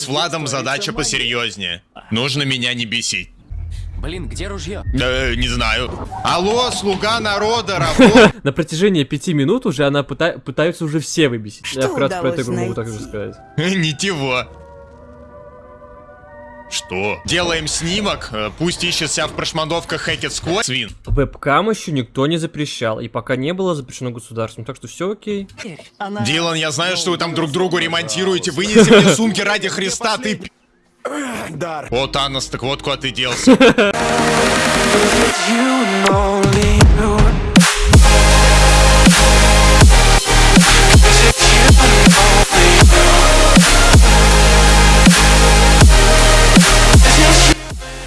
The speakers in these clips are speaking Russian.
С Владом задача посерьезнее. Нужно меня не бесить. Блин, где ружье? Э, не знаю. Алло, слуга народа, работа. На протяжении пяти минут уже она пыта- пытаются уже все выбесить. Что Я вкратце про эту игру могу так же сказать. Ничего. Что? Делаем снимок, э, пусть ищет себя в прошмандовках Hackett Squad. Свин. Вебкам еще никто не запрещал, и пока не было запрещено государством, так что все окей. Она... Дилан, я знаю, что вы там друг другу ремонтируете. Вынеси мне сумки ради Христа, ты... п- О, Танос, так вот куда ты делся.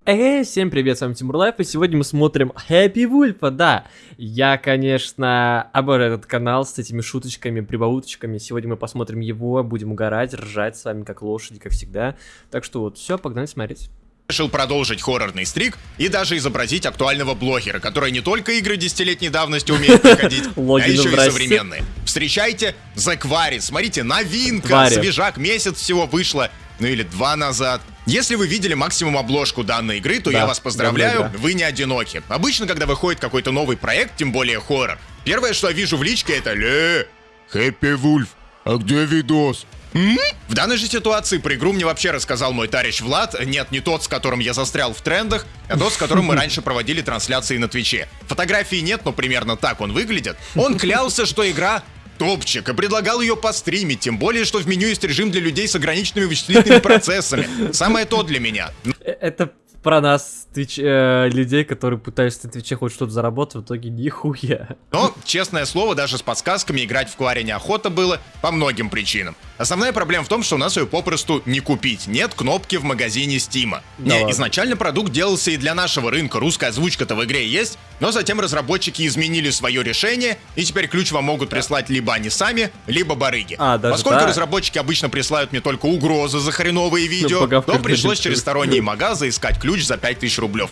Эй, всем привет, с вами Тимур Лайф, и сегодня мы смотрим Happy Wolf, да. Я, конечно, обожаю этот канал с этими шуточками, прибауточками. Сегодня мы посмотрим его, будем угорать, ржать с вами, как лошади, как всегда. Так что вот, все, погнали смотреть. Решил продолжить хоррорный стрик и даже изобразить актуального блогера, который не только игры десятилетней давности умеет проходить, а еще и современные. Встречайте The Quarry. Смотрите, новинка, свежак, месяц всего вышло, ну или два назад. Если вы видели максимум обложку данной игры, то Да, я вас поздравляю, давно игра. вы не одиноки. Обычно, когда выходит какой-то новый проект, тем более хоррор, первое, что я вижу в личке, это «Ле, Хэппи Вульф, а где видос?» М? В данной же ситуации про игру мне вообще рассказал мой товарищ Влад. Нет, не тот, с которым я застрял в трендах, а тот, с которым мы раньше проводили трансляции на Твиче. Фотографии нет, но примерно так он выглядит. Он клялся, что игра топчик, и предлагал ее постримить, тем более, что в меню есть режим для людей с ограниченными вычислительными процессами. Самое то для меня. Э, Это про нас, твич, э, людей, которые пытаются на Твиче хоть что-то заработать, в итоге нихуя. Но, честное слово, даже с подсказками играть в Кваре неохота было по многим причинам. Основная проблема в том, что у нас ее попросту не купить. Нет кнопки в магазине Стима. Да не, ладно. изначально продукт делался и для нашего рынка. Русская озвучка-то в игре есть, но затем разработчики изменили свое решение, и теперь ключ вам могут прислать либо они сами, либо барыги. А, даже Поскольку так? разработчики обычно присылают мне только угрозы за хреновые видео, погавкать то пришлось через сторонние магазы искать ключ за 5000 рублев.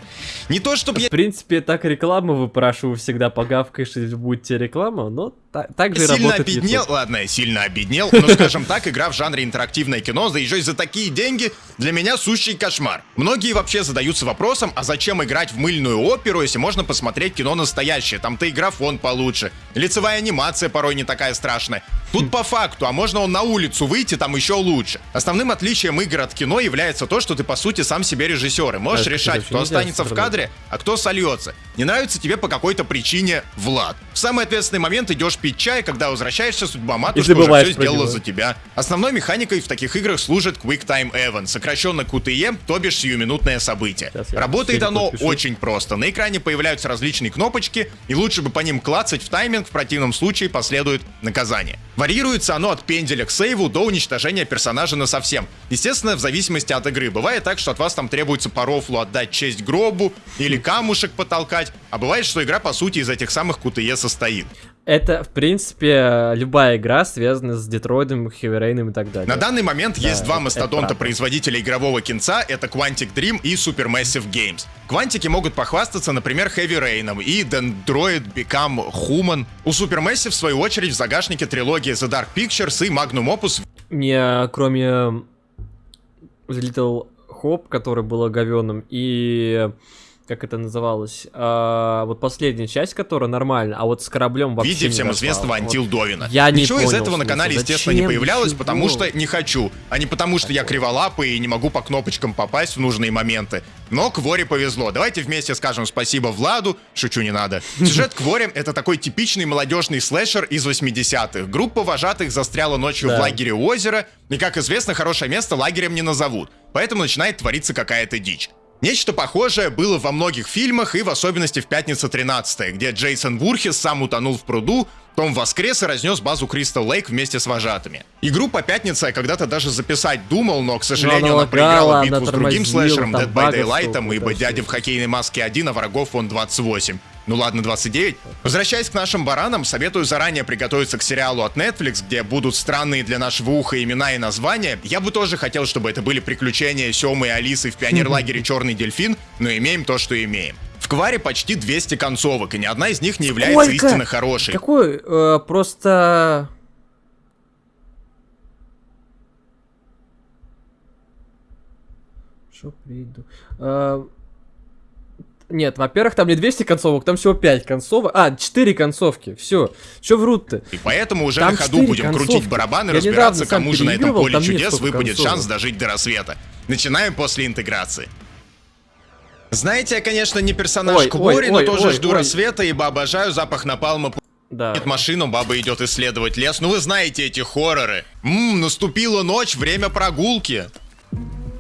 Не то, чтобы я В принципе, так рекламу выпрашиваю всегда, погавкаешь, и будет тебе реклама, но так же сильно обеднел, YouTube. ладно, сильно обеднел, но, скажем так, игра в жанре интерактивное кино, да еще и за такие деньги, для меня сущий кошмар. Многие вообще задаются вопросом, а зачем играть в мыльную оперу, если можно посмотреть кино настоящее, там-то и графон получше, лицевая анимация порой не такая страшная. Тут по факту, а можно он на улицу выйти, там еще лучше. Основным отличием игр от кино является то, что ты по сути сам себе режиссер, и можешь кстати, решать, кто останется в кадре, а кто сольется. Не нравится тебе по какой-то причине Влад. В самый ответственный момент идешь пить чай, когда возвращаешься, судьба матушка уже все сделала за тебя. Основной механикой в таких играх служит Quick Time Event, сокращенно QTE, то бишь сиюминутное событие. Работает оно подпишу. очень просто. На экране появляются различные кнопочки, и лучше бы по ним клацать в тайминг, в противном случае последует наказание. Варьируется оно от пенделя к сейву до уничтожения персонажа на совсем. Естественно, в зависимости от игры. Бывает так, что от вас там требуется по рофлу отдать честь гробу или камушек потолкать, а бывает, что игра по сути из этих самых QTE состоит. Это, в принципе, любая игра, связанная с Heavy Rain и так далее. На данный момент есть два мастодонта производителя игрового кинца, это Quantic Dream и Supermassive Games. Квантики могут похвастаться, например, Heavy Rain и Dendroid Become Human. У Supermassive, в свою очередь, в загашнике трилогии The Dark Pictures и Magnum Opus Мне, кроме Little Hope, который был говеным, и как это называлось, а, вот последняя часть, которая нормально, а вот с кораблем вообще виде не всем известного Вот. Антил Довина. Я не Ничего из понял этого на канале, естественно, не Зачем? появлялось, Ничего. потому что не хочу, а не потому что я криволапый и не могу по кнопочкам попасть в нужные моменты. Но Кворе повезло. Давайте вместе скажем спасибо Владу. Шучу, не надо. Сюжет Кворе — это такой типичный молодежный слэшер из 80-х. Группа вожатых застряла ночью Да. в лагере у озера, и, как известно, хорошее место лагерем не назовут. Поэтому начинает твориться какая-то дичь. Нечто похожее было во многих фильмах и в особенности в «Пятница 13 где Джейсон Вурхес сам утонул в пруду, Том воскрес и разнес базу Кристал Лейк вместе с вожатыми. Игру по «Пятнице» я когда-то даже записать думал, но, к сожалению, она она проиграла битву с другим слэшером Dead by Daylight, ибо дядя в хоккейной маске 1, а врагов он 28. Ну ладно, 29. Возвращаясь к нашим баранам, советую заранее приготовиться к сериалу от Netflix, где будут странные для нашего уха имена и названия. Я бы тоже хотел, чтобы это были приключения Семы и Алисы в пионерлагере «Черный дельфин», но имеем то, что имеем. В Кваре почти 200 концовок, и ни одна из них не является Сколько? истинно хорошей. Какой, э, просто... Что приду? А, Нет, во-первых, там не 200 концовок, там всего 5 концовок. А, 4 концовки, все. Че врут-то? И поэтому уже Там на ходу будем концовки. крутить барабаны, Я разбираться, кому же на этом поле чудес выпадет концовок. шанс дожить до рассвета. Начинаем после интеграции. Знаете, я, конечно, не персонаж Ой, ой, но ой, тоже ой, жду ой. рассвета, ибо обожаю запах напалма Да. Нет машину, баба идет исследовать лес. Ну вы знаете эти хорроры. Ммм, наступила ночь, время прогулки.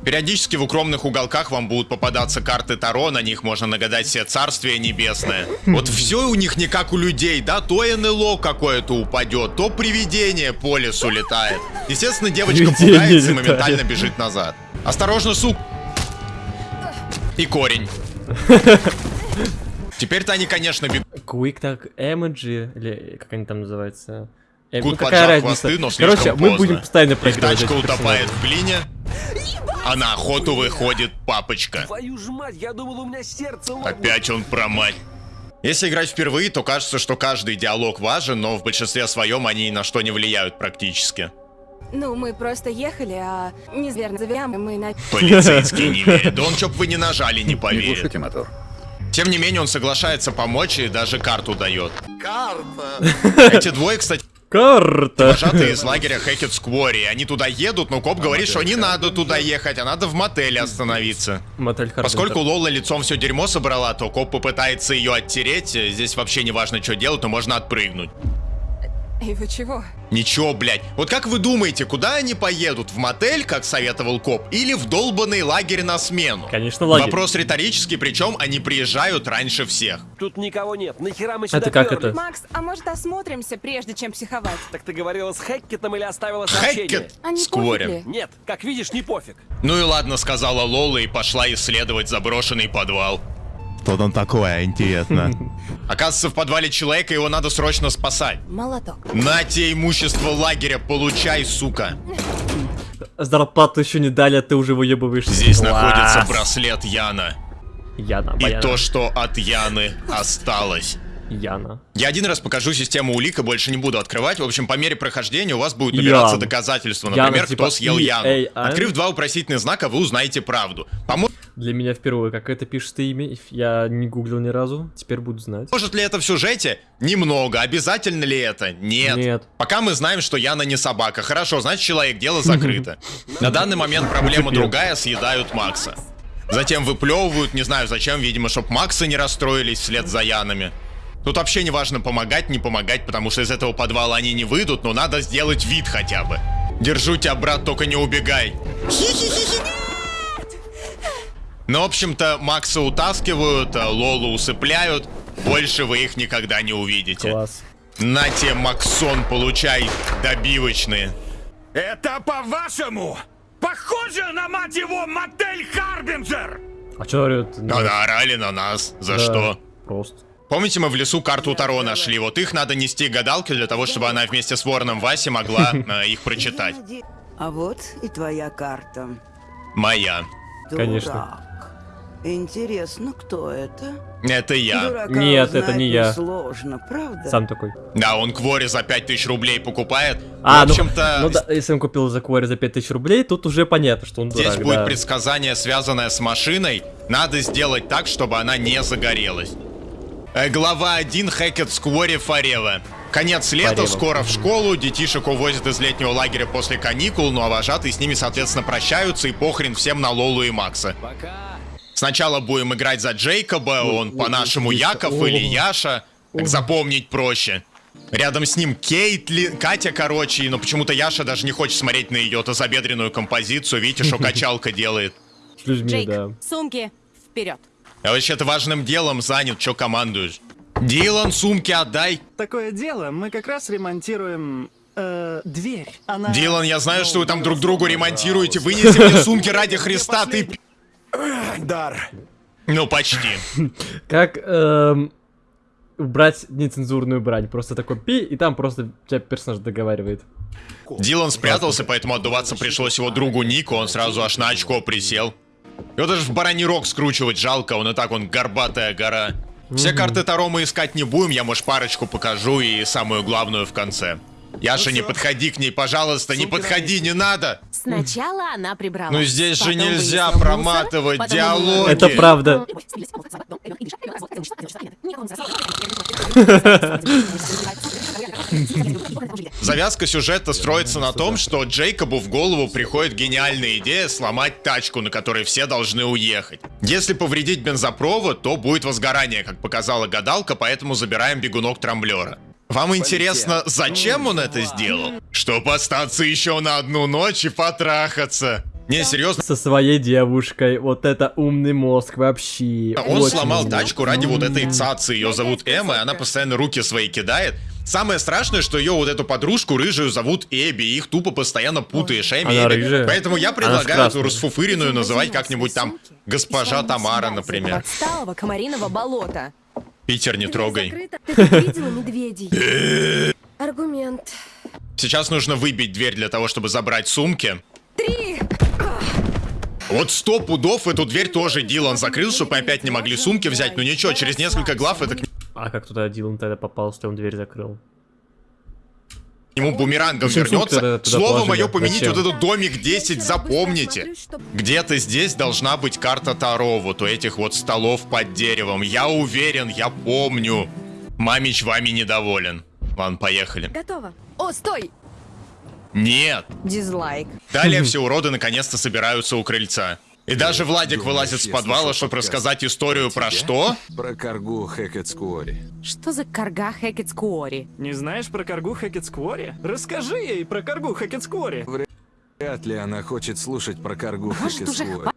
Периодически в укромных уголках вам будут попадаться карты Таро, на них можно нагадать себе царствие небесное. Вот все у них не как у людей, да, то НЛО какое-то упадет, то привидение по лесу летает. Естественно, девочка Привидение пугается и моментально бежит назад. Осторожно, сук! И корень. Теперь-то они, конечно, бегут. Quick так Emoji, или как они там называются? Э, Кут ну, какая разница? хвосты, но Короче, мы поздно. будем постоянно Их проигрывать. тачка этих утопает в глине, а на охоту выходит папочка. Твою ж мать, я думал, у меня сердце лопнуло. Опять он про мать. Если играть впервые, то кажется, что каждый диалог важен, но в большинстве своем они ни на что не влияют практически. Ну, мы просто ехали, а неверно заверяем, и мы на... Полицейский не верит. Да он чё б вы не нажали, не Не поверит. глушите мотор. Тем не менее, он соглашается помочь и даже карту дает. Карта! Эти двое, кстати, Карта! вожатые из лагеря Хэкет Сквори. Они туда едут, но коп говорит, что не надо туда ехать, а надо в мотеле остановиться. Мотель. Поскольку Лола лицом все дерьмо собрала, то коп попытается ее оттереть. Здесь вообще не важно, что делать, но можно отпрыгнуть. И вы чего? Ничего, блядь. Вот как вы думаете, куда они поедут? В мотель, как советовал коп, или в долбанный лагерь на смену? Конечно, лагерь. Вопрос риторический, причем они приезжают раньше всех. Тут никого нет. Нахера мы сюда Это как пёрлись? это? Макс, а может осмотримся, прежде чем психовать? Так ты говорила с Хэккетом или оставила сообщение? Хэкет А? Нет, как видишь, не пофиг. Ну и ладно, сказала Лола и пошла исследовать заброшенный подвал. Что там такое, интересно? Оказывается, в подвале человека его надо срочно спасать. Молоток. На тебе имущество лагеря, получай, сука. Зарплату еще не дали, а ты уже выебываешься. Здесь Класс. находится браслет Яна. Яна, И Баяна. то, что от Яны осталось. Яна. Я один раз покажу систему улик и больше не буду открывать. В общем, по мере прохождения у вас будут набираться Ян. доказательства. Яна, Например, типа кто съел Яну. EAN. Открыв два вопросительных знака, вы узнаете правду. Поможет Для меня впервые, как это пишется имя, я не гуглил ни разу, теперь буду знать. ли это в сюжете? Немного. Обязательно ли это? Нет. Нет. Пока мы знаем, что Яна не собака. Хорошо, значит, человек, дело закрыто. На данный момент проблема Теперь. другая, съедают Макса. Затем выплевывают, не знаю зачем, видимо, чтоб Максы не расстроились вслед за Янами. Тут вообще не важно помогать, не помогать, потому что из этого подвала они не выйдут, но надо сделать вид хотя бы. Держу тебя, брат, только не убегай. Ну, в общем-то, Макса утаскивают, а Лолу усыпляют. Больше вы их никогда не увидите. Класс. На тебе, Максон, получай добивочные. Это по-вашему? Похоже на, мать его, мотель Харбинджер! А что говорят? Да наорали на нас. За Да, что? Просто. Помните, мы в лесу карту Таро нашли? Вот их надо нести гадалке для того, чтобы она вместе с вороном Васи могла э, их прочитать. А вот и твоя карта. Моя. Конечно. Интересно, кто это? Это я. Дурака Нет, это не я. Сложно, правда? Сам такой. Да, он Квори за 5000 рублей покупает. А, в ну, общем-то, ну да, если он купил за Квори за 5000 рублей, тут уже понятно, что он здесь дурак, будет да. предсказание, связанное с машиной. Надо сделать так, чтобы она не загорелась. Э, Глава 1 Хэкет Сквори Форева. Конец лета, Форева. скоро в школу, детишек увозят из летнего лагеря после каникул, ну а вожатые с ними, соответственно, прощаются и похрен всем на Лолу и Макса. Пока. Сначала будем играть за Джейкоба, он по-нашему Яков или Яша, так запомнить проще. Рядом с ним Кейтли, Катя, короче, но почему-то Яша даже не хочет смотреть на ее тазобедренную композицию, видите, что качалка делает. С людьми, Джейк, да. сумки, вперед. А вообще-то важным делом занят, что командуешь. Дилан, сумки отдай. Такое дело, мы как раз ремонтируем э, дверь. Она... Дилан, я знаю, что вы там друг другу ремонтируете. Вынеси мне сумки ради Христа, ты... Дар. Ну, почти. Как эм, убрать нецензурную брань? Просто такой пи, и там просто тебя персонаж договаривает. Дилан спрятался, поэтому отдуваться пришлось его другу Нику, он сразу аж на очко присел. Его даже в бараний рог скручивать жалко, он и так он горбатая гора. Все карты Таро мы искать не будем, я, может, парочку покажу и самую главную в конце. Яша, не подходи к ней, пожалуйста, не подходи, не надо! Сначала она прибрала. Ну здесь же нельзя проматывать мусор, диалоги. Это правда. Завязка сюжета строится на том, что Джейкобу в голову приходит гениальная идея сломать тачку, на которой все должны уехать. Если повредить бензопровод, то будет возгорание, как показала гадалка, поэтому забираем бегунок трамблера. Вам интересно, зачем он это сделал? Чтоб остаться еще на одну ночь и потрахаться. Не, серьезно, Со своей девушкой. Вот это умный мозг вообще. он Очень сломал умный. тачку ради вот этой цацы. Ее зовут Эмма, и она постоянно руки свои кидает. Самое страшное, что ее вот эту подружку рыжую зовут Эбби, и их тупо постоянно путаешь, Эми, Она Эбби. рыжая. Поэтому я предлагаю эту расфуфыренную называть как-нибудь там госпожа Тамара, например. Отсталого комариного болота. Питер, не трогай. Ты видела медведей? Аргумент. Сейчас нужно выбить дверь для того, чтобы забрать сумки. Три! Вот сто пудов эту дверь тоже Дилан закрыл, чтобы мы опять не могли сумки взять. Ну ничего, через несколько глав это к А как туда Дилан тогда попал, что он дверь закрыл? Нему бумерангом сумки вернется. туда Слово положили? мое помените Зачем? вот этот домик 10, запомните. Где-то здесь должна быть карта Таро, вот у этих вот столов под деревом. Я уверен, я помню. Мамич вами недоволен. Ладно, поехали. Готово. О, стой! Нет. Дизлайк. Далее все уроды наконец-то собираются у крыльца. И даже Владик вылазит с подвала, чтобы рассказать историю про что? Про коргу Хэкет Скуори. Что за карга Хэкет Скуори? Не знаешь про коргу Хэкетсквори? Расскажи ей про коргу Хэкетсквори. Вряд ли она хочет слушать про коргу Может, уже.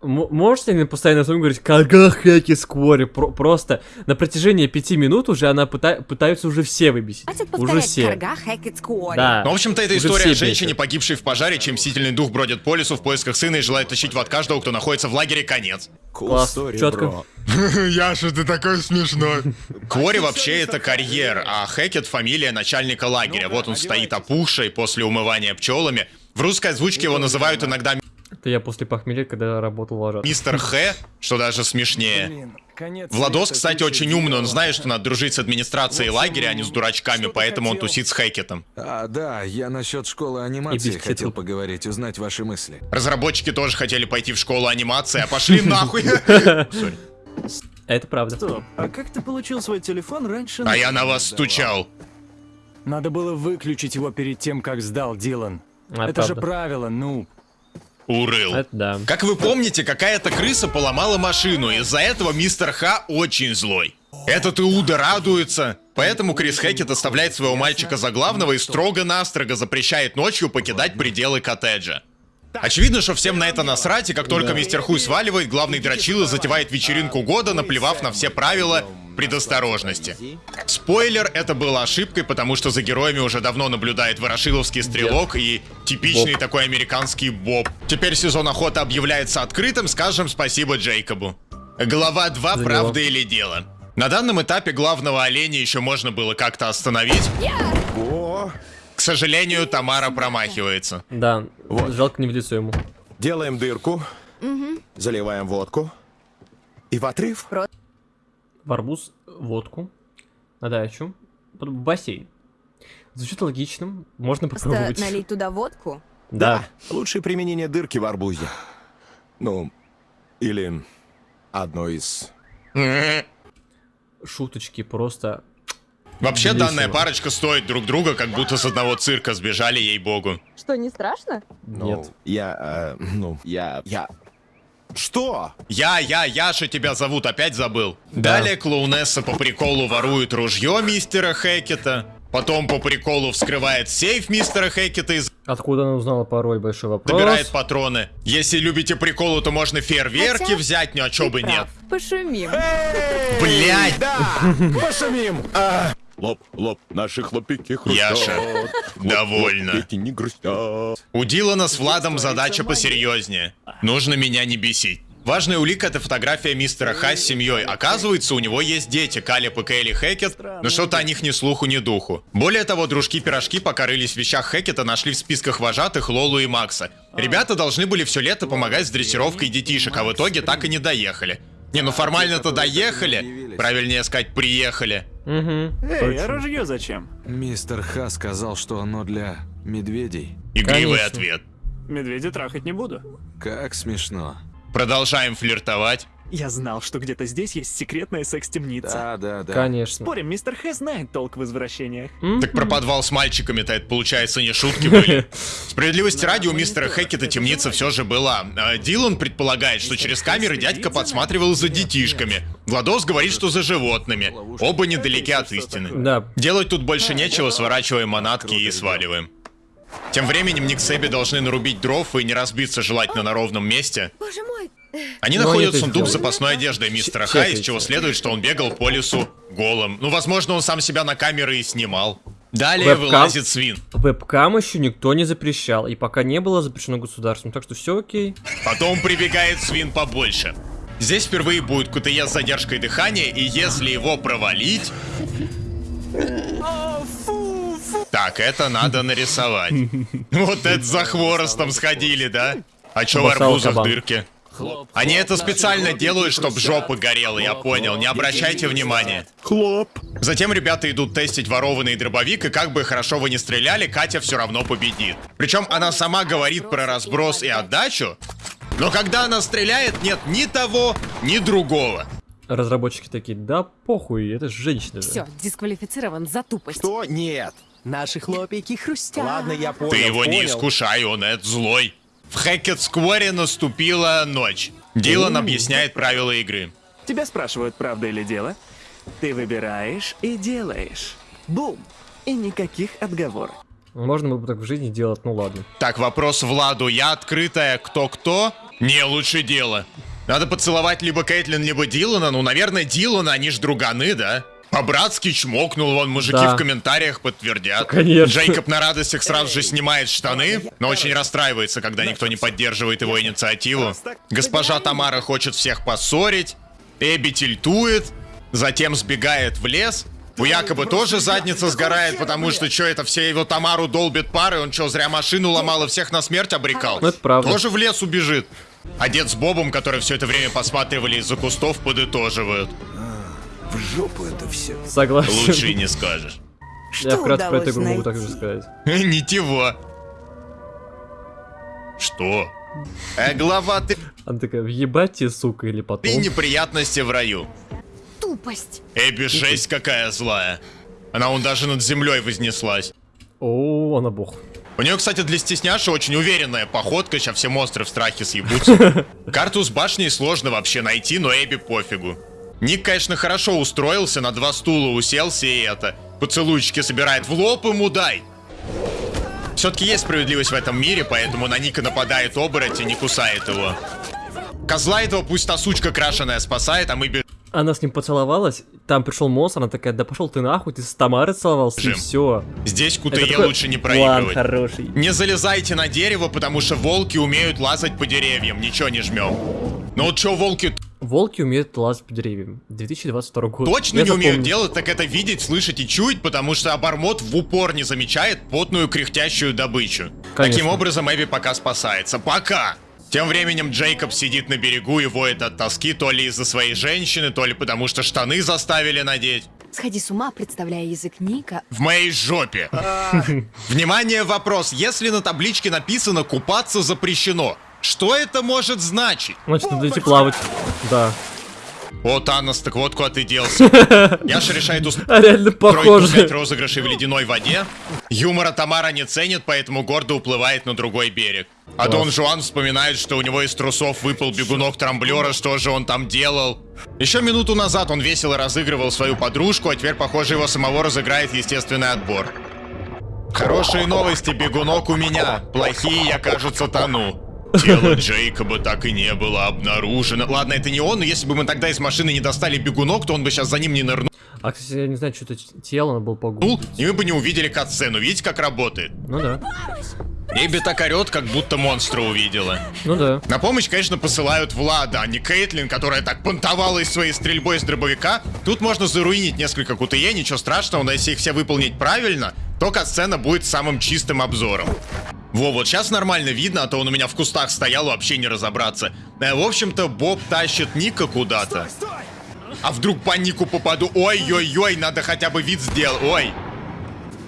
Можете не постоянно своем говорить, когда хэки сквори? Про- просто на протяжении пяти минут уже она пыта- пытаются уже все выбесить. Хватит Уже все. Да. Ну, в общем-то, это Уже история о женщине, бесят. погибшей в пожаре, чей мстительный дух бродит по лесу в поисках сына и желает тащить в ад каждого, кто находится в лагере, конец. Класс, четко. Яша, ты такой смешной. Квори вообще это карьер, а Хэкет фамилия начальника лагеря. Вот он стоит опухший после умывания пчелами. В русской озвучке его называют иногда Это я после похмелья, когда работал вожат. мистер Х, что даже смешнее. Конец Владос, кстати, очень умный, он знает, что надо дружить с администрацией лагеря, а не с дурачками, Что ты поэтому он тусит с Хэкетом. А, да, я насчет школы анимации хотел хотел. поговорить, узнать ваши мысли. Разработчики тоже хотели пойти в школу анимации, а пошли нахуй. Это правда. Стоп, а как ты получил свой телефон раньше? А я на вас стучал. Надо было выключить его перед тем, как сдал Дилан. А, Это же правило, ну. Урыл. Это да. Как вы помните, какая-то крыса поломала машину, из-за этого мистер Х очень злой. Этот Иуда радуется. Поэтому Крис Хэкет оставляет своего мальчика за главного и строго-настрого запрещает ночью покидать пределы коттеджа. Очевидно, что всем на это насрать, и как только мистер Хуй сваливает, главный дрочила затевает вечеринку года, наплевав на все правила предосторожности. Спойлер, это было ошибкой, потому что за героями уже давно наблюдает Ворошиловский стрелок и типичный Боб. такой американский Боб. Теперь сезон охоты объявляется открытым, скажем спасибо Джейкобу. Глава 2 За «Правда него. или дело?». На данном этапе главного оленя еще можно было как-то остановить. К сожалению, Тамара промахивается. Да, жалко не в лицо ему. Делаем дырку, заливаем водку и в отрыв. В арбуз, водку, на дачу, в бассейн. Звучит логичным, можно Просто попробовать. налить туда водку. Да. Лучшее применение дырки в арбузе. Ну, или одно из... Шуточки просто. Вообще, Весело. данная парочка стоит друг друга, как будто с одного цирка сбежали, ей-богу. Что, не страшно? Ну, Нет. Я, э, ну, я, я... Что? Я, я, Яша тебя зовут, опять забыл. Далее клоунесса по приколу ворует ружье мистера Хэкета. Потом по приколу вскрывает сейф мистера Хэкета и Откуда она узнала пароль? Большой вопрос. забирает патроны. Если любите приколу, то можно фейерверки Хотя взять, ну а чё Ты бы нет. прав. Пошумим. Блять! Пошумим! Лоб, лоб, наши хлопики хрустят. Яша, довольно. Хлопики не грустят. У Дилана с Владом задача посерьезнее. Нужно меня не бесить. Важная улика это фотография мистера Ха с семьей. Оказывается, у него есть дети, Калеб и Кейли Хэкет, но что-то о них ни слуху, ни духу. Более того, дружки-пирожки пока рылись в вещах Хэкета, нашли в списках вожатых Лолу и Макса. Ребята должны были все лето помогать с дрессировкой детишек, а в итоге так и не доехали. Не, ну формально-то доехали. Правильнее сказать, приехали. Угу. Эй, а ружье зачем? Мистер Ха сказал, что оно для медведей. Игривый Конечно. ответ. Медведя трахать не буду. Как смешно. Продолжаем флиртовать. Я знал, что где-то здесь есть секретная секс-темница. Да, да, да. Конечно. Спорим, мистер Х знает толк в извращениях. Так про подвал с мальчиками-то это, получается, не шутки были. Справедливости ради, у мистера Хэкета темница все же была. А Дилан предполагает, что через камеры дядька подсматривал за детишками. Владос говорит, что за животными. Оба недалеки от истины. Да. Делать тут больше нечего, сворачиваем манатки и сваливаем. Тем временем Ник с Эбби должны нарубить дров и не разбиться желательно на ровном месте. Боже мой. Они Но находят они это сундук с запасной одеждой мистера Ч- Ха, из чего следует, что он бегал по лесу голым. Ну, возможно, он сам себя на камеры и снимал. Далее Вебкам. вылазит свин. Вебкам еще никто не запрещал, и пока не было запрещено государством, так что все окей. Потом прибегает свин побольше. Здесь впервые будет КТЕ с задержкой дыхания, и если его провалить... Так, это надо нарисовать. Вот это за хворостом сходили, да? А чё в арбузах дырки? Они это специально делают, чтобы жопа горела, я понял. Не обращайте внимания. Хлоп. Затем ребята идут тестить ворованный дробовик, и как бы хорошо вы не стреляли, Катя все равно победит. Причем она сама говорит про разброс и отдачу, но когда она стреляет, нет ни того, ни другого. Разработчики такие, да похуй, это же женщина. же». Все, дисквалифицирован за тупость. Что? Нет. Наши хлопики хрустят. Ладно, я понял. Ты его не понял. искушай, он это злой. В Хэкет Скворе наступила ночь. Дилан объясняет правила игры. Тебя спрашивают, правда или дело. Ты выбираешь и делаешь. Бум. И никаких отговорок. Можно было бы так в жизни делать, ну ладно. Так, вопрос Владу. Я открытая, кто-кто? Не, лучше дело. Надо поцеловать либо Кейтлин, либо Дилана. Ну, наверное, Дилана, они ж друганы, да? По-братски чмокнул, вон мужики Да. в комментариях подтвердят. Конечно. Джейкоб на радостях сразу же снимает штаны, но очень расстраивается, когда никто не поддерживает его инициативу. Госпожа Тамара хочет всех поссорить, Эбби тильтует, затем сбегает в лес. У якобы тоже задница сгорает, потому что что это, все его Тамару долбят пары, он что, зря машину ломал и всех на смерть обрекал? Ну, это правда. Тоже в лес убежит. А дед с Бобом, которые все это время посматривали из-за кустов, подытоживают. В жопу это все. Согласен. Лучше и не скажешь. Я Что вкратце про эту игру могу так же сказать. Ничего. Что? Э, глава, ты... Она такая, въебать тебе, сука, или потом. Ты неприятности в раю. Тупость. Эбби жесть какая злая. Она он даже над землей вознеслась. О, она бог. У нее, кстати, для стесняши очень уверенная походка, сейчас все монстры в страхе съебутся. Карту с башней сложно вообще найти, но Эбби пофигу. Ник, конечно, хорошо устроился, на два стула уселся и это. Поцелуйчики собирает в лоб ему дай. Все-таки есть справедливость в этом мире, поэтому на Ника нападает оборотень и не кусает его. Козла этого пусть та сучка крашеная спасает, а мы бежим. Она с ним поцеловалась, там пришел монстр, она такая, да пошел ты нахуй, ты с Тамарой целовался, и Жим. все. Здесь КТЕ лучше не проигрывать. хороший. Не залезайте на дерево, потому что волки умеют лазать по деревьям, ничего не жмем. Ну вот что волки Волки умеют лазать по деревьям. 2022 год. точно Я не умеют запомнил. делать, так это видеть, слышать и чуять, потому что обормот в упор не замечает потную кряхтящую добычу. Конечно. Таким образом, Эбби пока спасается. Пока! Тем временем Джейкоб сидит на берегу и воет от тоски то ли из-за своей женщины, то ли потому что штаны заставили надеть. Сходи с ума, представляя язык Ника. В моей жопе. Внимание, вопрос. Если на табличке написано «купаться запрещено», что это может значить? Значит, надо идти плавать. Да. О, Танос, так вот куда ты делся. Яша решает А устроить пять розыгрышей в ледяной воде. Юмора Тамара не ценит, поэтому гордо уплывает на другой берег. А Класс. Дон Жуан вспоминает, что у него из трусов выпал бегунок трамблера, что же он там делал. Еще минуту назад он весело разыгрывал свою подружку, а теперь, похоже, его самого разыграет естественный отбор. Хорошие новости, бегунок у меня. Плохие, я, кажется, тону. Тело Джейкоба так и не было обнаружено. Ладно, это не он, но если бы мы тогда из машины не достали бегунок, то он бы сейчас за ним не нырнул, А, кстати, я не знаю, что это тело, надо было погуглить. и мы бы не увидели катсцену. Видите, как работает? Ну да. Эбби так орет, как будто монстра увидела. Ну да. На помощь, конечно, посылают Влада, а не Кейтлин, которая так понтовалась своей стрельбой с дробовика. Тут можно заруинить несколько КТЕ, ничего страшного, но если их все выполнить правильно, то катсцена будет самым чистым обзором. Во, вот сейчас нормально видно, а то он у меня в кустах стоял, вообще не разобраться. Э, в общем-то, Боб тащит Ника куда-то. А вдруг по Нику попаду? Ой-ой-ой, надо хотя бы вид сделать. Ой.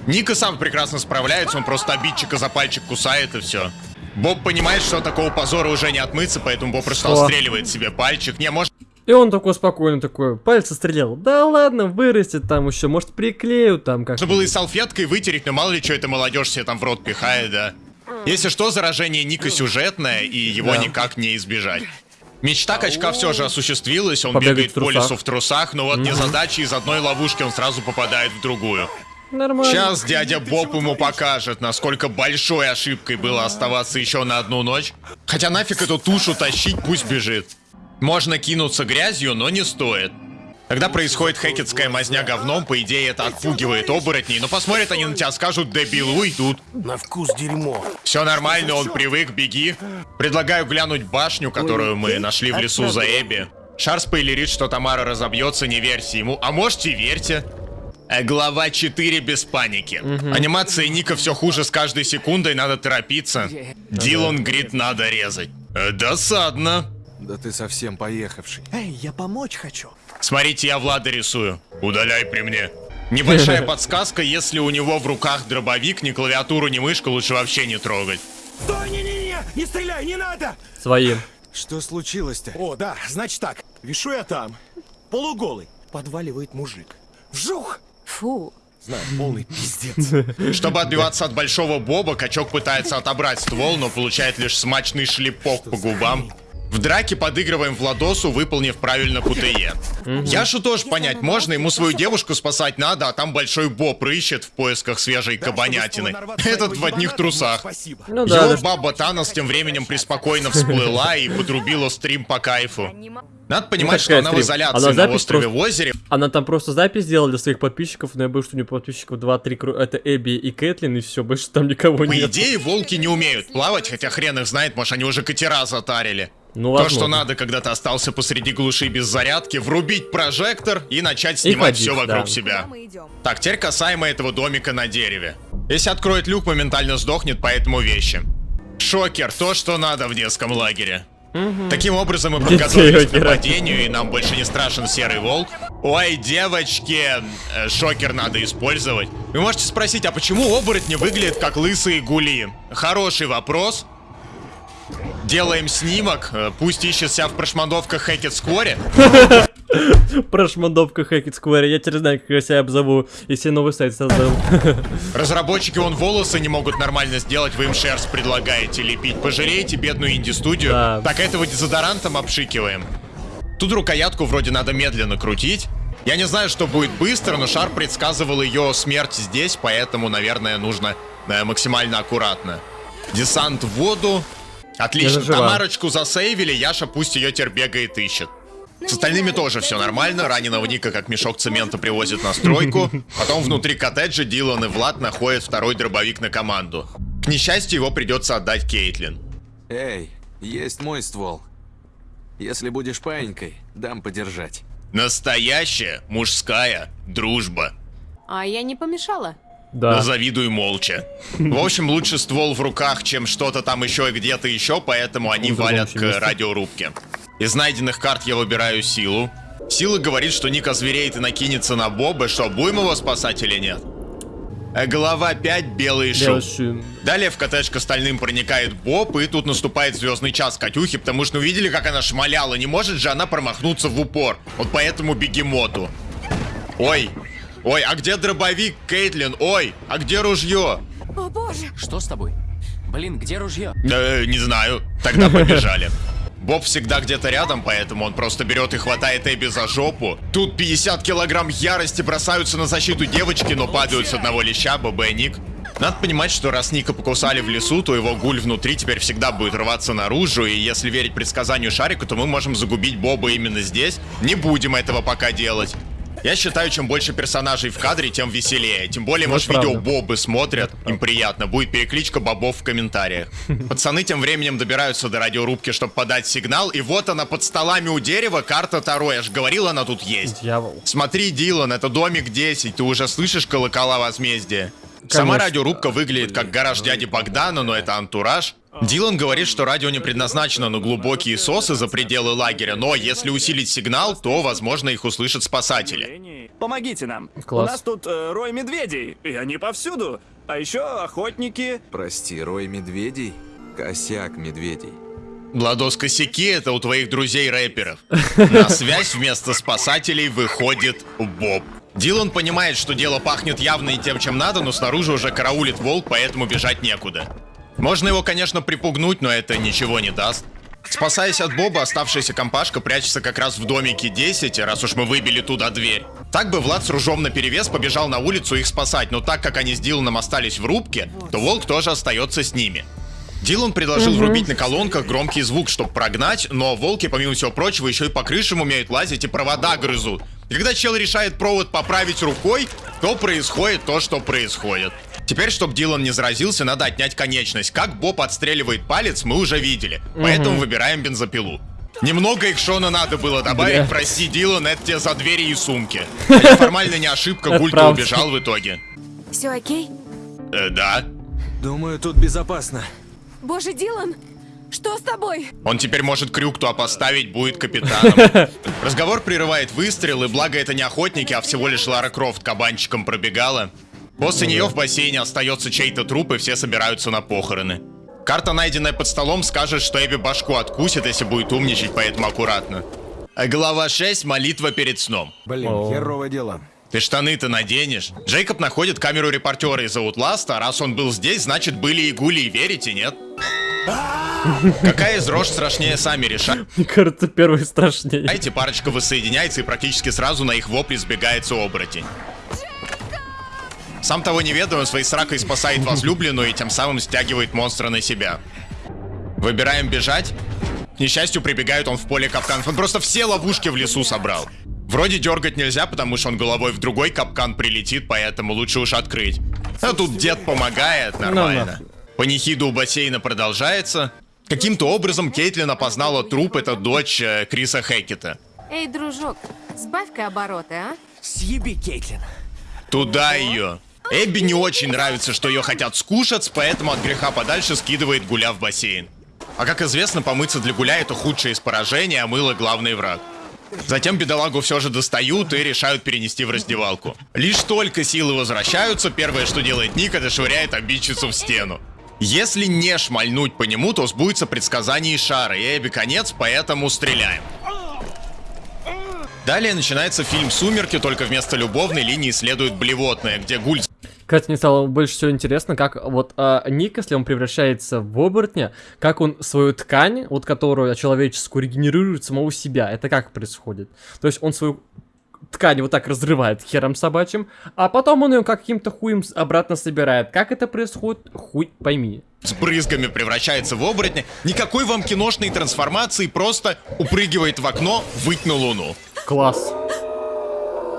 Ника сам прекрасно справляется, он просто обидчика за пальчик кусает и все. Боб понимает, что такого позора уже не отмыться, поэтому Боб просто Что? отстреливает себе пальчик. Не, может, И он такой спокойно такой, пальцы стрелял. Да ладно, вырастет там еще, может приклею там как. можно было и салфеткой вытереть, но мало ли что эта молодежь себе там в рот пихает, да. Если что, заражение Ника сюжетное, и его никак не избежать. Мечта качка все же осуществилась, он Побегать бегает по лесу в трусах, но вот незадача из одной ловушки он сразу попадает в другую. Нормально. Сейчас дядя Боб ему покажет, насколько большой ошибкой было оставаться еще на одну ночь. Хотя нафиг эту тушу тащить, пусть бежит. Можно кинуться грязью, но не стоит. Когда происходит хекетская мазня говном, по идее это отпугивает оборотней, но посмотрят они на тебя, скажут дебил, уйдут. На вкус дерьмо. Все нормально, он привык, беги. Предлагаю глянуть башню, которую мы нашли в лесу за Эбби. Шар спойлерит, что Тамара разобьется, не верьте ему. А можете, верьте. Э, Глава 4 без паники. Анимация Ника все хуже с каждой секундой, надо торопиться. Дилан говорит, надо резать. Э, Досадно. Да ты совсем поехавший. Эй, я помочь хочу. Смотрите, я Влада рисую. Удаляй при мне. Небольшая подсказка, если у него в руках дробовик, ни клавиатуру, ни мышку лучше вообще не трогать. Стой, не-не-не, не стреляй, не надо! Своим. Что случилось-то? О, да, значит так. Вишу я там, полуголый, подваливает мужик. Вжух! Фу. Знаю, полный пиздец. Чтобы отбиваться от большого боба, качок пытается отобрать ствол, но получает лишь смачный шлепок по губам. В драке подыгрываем Владосу, выполнив правильно КТЕ. Яшу тоже понять можно, ему свою девушку спасать надо, а там большой боб рыщет в поисках свежей кабанятины. Этот в одних трусах. Спасибо. Ну да, Его да. баба Танос тем временем преспокойно всплыла и подрубила стрим по кайфу. Надо понимать, Ну, что она в стрим? изоляции Она на острове просто- в озере. Она там просто запись сделала для своих подписчиков, но я боюсь, что у нее подписчиков 2-3 кру... Это Эбби и Кэтлин, и все, больше там никого По нет. идее, волки не умеют плавать, хотя хрен их знает, может они уже катера затарили. Ну, То, что надо, когда ты остался посреди глуши без зарядки, врубить прожектор и начать снимать ходить, все вокруг да. себя. Так, теперь касаемо этого домика на дереве. Если откроет люк, моментально сдохнет, поэтому вещи. Шокер, то, что надо в детском лагере. Таким образом мы подготовились к нападению, и нам больше не страшен серый волк. Ой, девочки, э, шокер надо использовать. Вы можете спросить, а почему оборотни выглядят как лысые гули? Хороший вопрос. Делаем снимок, э, пусть ищет себя в прошмандовках Хэкет Скоре. Прошмандовка Hackett Square, я теперь знаю, как я себя обзову, если новый сайт создал. Разработчики вон волосы не могут нормально сделать, вы им шерсть предлагаете лепить. Пожалеете бедную инди-студию. Да. Так этого дезодорантом обшикиваем. Тут рукоятку вроде надо медленно крутить. Я не знаю, что будет быстро, но Шар предсказывал ее смерть здесь, поэтому, наверное, нужно э, максимально аккуратно. Десант в воду. Отлично. Тамарочку засейвили, Яша пусть ее теперь бегает ищет. С остальными тоже все нормально. Раненого Ника как мешок цемента привозят на стройку. Потом внутри коттеджа Дилан и Влад находят второй дробовик на команду. К несчастью, его придется отдать Кейтлин. Эй, есть мой ствол. Если будешь паинькой, дам подержать. Настоящая мужская дружба. А я не помешала. Да. Завидуй молча. В общем, лучше ствол в руках, чем что-то там еще и где-то еще, поэтому они валят к радиорубке. Из найденных карт я выбираю силу. Сила говорит, что Ник озвереет и накинется на Боба, что будем его спасать или нет. Э, Глава 5, белый шум. Шум. Далее в коттедж к остальным проникает Боб, и тут наступает звездный час Катюхи, потому что увидели, как она шмаляла. Не может же она промахнуться в упор. Вот поэтому бегемоту. Ой, ой, а где дробовик, Кейтлин? Ой, а где ружье? О боже! Что с тобой? Блин, где ружье? Э, не знаю. Тогда побежали. Боб всегда где-то рядом, поэтому он просто берет и хватает Эбби за жопу. Тут 50 килограмм ярости бросаются на защиту девочки, но падают с одного леща, Боба и Ник. Надо понимать, что раз Ника покусали в лесу, то его гуль внутри теперь всегда будет рваться наружу, и если верить предсказанию Шарика, то мы можем загубить Боба именно здесь. Не будем этого пока делать. Я считаю, чем больше персонажей в кадре, тем веселее. Тем более, Ну, может, это видео правда. Бобы смотрят, им приятно. Будет перекличка бобов в комментариях. Пацаны тем временем добираются до радиорубки, чтобы подать сигнал, и вот она под столами у дерева, карта Таро. Я же говорил, она тут есть. Дьявол. Смотри, Дилан, это домик 10, ты уже слышишь колокола возмездия? Сама радиорубка выглядит как гараж дяди Богдана, но это антураж. Дилан говорит, что радио не предназначено на глубокие сосы за пределы лагеря, но если усилить сигнал, то, возможно, их услышат спасатели. Помогите нам. Класс. У нас тут э, рой медведей, и они повсюду. А еще охотники. Прости, рой медведей? Косяк медведей. Владос, косяки это у твоих друзей-рэперов. На связь вместо спасателей выходит Боб. Дилан понимает, что дело пахнет явно не тем, чем надо, но снаружи уже караулит волк, поэтому бежать некуда. Можно его, конечно, припугнуть, но это ничего не даст. Спасаясь от Боба, оставшаяся компашка прячется как раз в домике 10, раз уж мы выбили туда дверь. Так бы Влад с ружом наперевес побежал на улицу их спасать, но так как они с Диланом остались в рубке, то Волк тоже остается с ними. Дилан предложил Мгм. врубить на колонках громкий звук, чтобы прогнать, но волки, помимо всего прочего, еще и по крышам умеют лазить и провода грызут. И когда чел решает провод поправить рукой, то происходит то, что происходит. Теперь, чтобы Дилан не заразился, надо отнять конечность. Как Боб отстреливает палец, мы уже видели. Поэтому Мгм. выбираем бензопилу. Немного их Шона надо было добавить, Бля. прости, Дилан, это тебе за двери и сумки. Хотя формально не ошибка, Это правда. убежал в итоге. Все окей? Э, да. Думаю, тут безопасно. Боже, Дилан, что с тобой? Он теперь может крюк туда поставить, будет капитаном. Разговор прерывает выстрел, и благо это не охотники, а всего лишь Лара Крофт кабанчиком пробегала. После нее в бассейне остается чей-то труп, и все собираются на похороны. Карта, найденная под столом, скажет, что Эбби башку откусит, если будет умничать, поэтому аккуратно. Глава 6 молитва перед сном. Блин, херовое дело. Ты штаны-то наденешь. Джейкоб находит камеру репортера из Outlast, а раз он был здесь, значит были и гули, и верите, нет? Какая из рож страшнее, сами решать. Мне кажется, первый страшнее. А эти парочка воссоединяется и практически сразу на их вопли сбегается оборотень. Сам того не ведая, он своей сракой спасает возлюбленную и тем самым стягивает монстра на себя. Выбираем бежать. К несчастью, прибегает он в поле капканов. Он просто все ловушки в лесу собрал. Вроде дергать нельзя, потому что он головой в другой капкан прилетит, поэтому лучше уж открыть. А тут дед помогает, нормально. Панихида у бассейна продолжается. Каким-то образом Кейтлин опознала труп, это дочь э, Криса Хекета. Эй, дружок, сбавь-ка обороты, а? Съеби, Кейтлин. Туда ее. Эбби не очень нравится, что ее хотят скушать, поэтому от греха подальше скидывает Гуля в бассейн. А как известно, помыться для Гуля это худшее из поражений, а мыло главный враг. Затем бедолагу все же достают и решают перенести в раздевалку. Лишь только силы возвращаются, первое, что делает Ник, это швыряет обидчицу в стену. Если не шмальнуть по нему, то сбудется предсказание Шара, и Эбби конец, поэтому стреляем. Далее начинается фильм «Сумерки», только вместо любовной линии следует блевотная, где Гуль Кстати, мне стало больше всего интересно, как вот а, Ник, если он превращается в оборотня, как он свою ткань, вот которую человеческую, регенерирует самого себя. Это как происходит? То есть он свою ткань вот так разрывает хером собачьим, а потом он ее каким-то хуем обратно собирает. Как это происходит? Хуй пойми. с брызгами превращается в оборотня. Никакой вам киношной трансформации, просто упрыгивает в окно, выть на луну. Класс.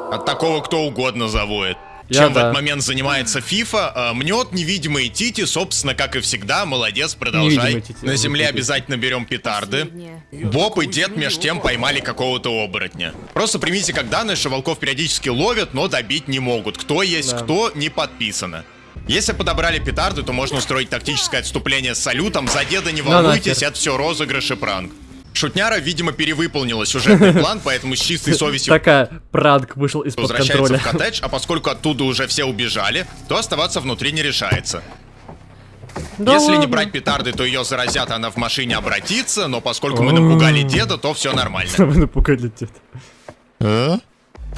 От такого кто угодно завоет. Я Чем в да. этот момент занимается FIFA, а, мнет невидимые тити, собственно, как и всегда, молодец, продолжай. Тити. На земле обязательно берем петарды. Боб и дед меж тем поймали какого-то оборотня. Просто примите как данное, что волков периодически ловят, но добить не могут. Кто есть Да. кто, не подписано. Если подобрали петарды, то можно устроить тактическое отступление с салютом. За деда не Ну волнуйтесь, это все розыгрыш и пранк. Шутняра, видимо, перевыполнила сюжетный план, поэтому с чистой совестью Такая пранк вышел из-под возвращается контроля. в коттедж, а поскольку оттуда уже все убежали, то оставаться внутри не решается. Да Если не ладно. брать петарды, то ее заразят, она в машине обратится, но поскольку мы напугали деда, то все нормально. Вы напугали деда. А?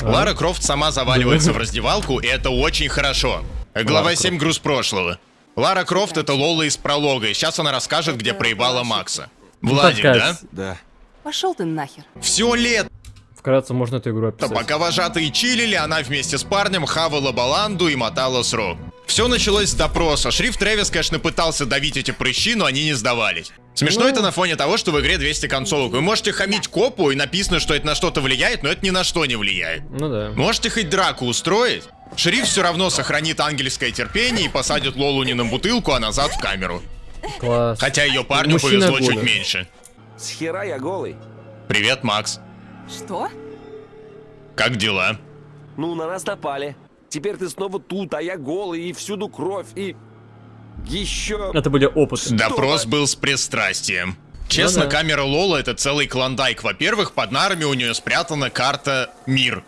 Лара Крофт сама заваливается в раздевалку, и это очень хорошо. Глава Лара 7 «Груз прошлого». Лара Крофт — это Лола из пролога, и сейчас она расскажет, где проебала Макса. Владик, такая да? Да. Пошел ты нахер. Все лето, Вкратце можно эту игру описать. пока вожатые чилили, она вместе с парнем хавала баланду и мотала срок. Все началось с допроса. Шрифт Трэвис, конечно, пытался давить эти прыщи, но они не сдавались. Смешно это на фоне того, что в игре 200 концовок. Вы можете хамить копу, и написано, что это на что-то влияет, но это ни на что не влияет. Ну да. Можете хоть драку устроить? Шериф все равно сохранит ангельское терпение и посадит Лолу не на бутылку, а назад в камеру. Класс. Хотя ее парню Мужчина повезло чуть года. меньше. С хера я голый. Привет, Макс. Что? Как дела? Ну, на нас напали. Теперь ты снова тут, а я голый, и всюду кровь, и... Еще... Это были опыты. Допрос был с пристрастием. Честно, Ну да. камера Лола это целый клондайк. Во-первых, под нарами у нее спрятана карта Мир.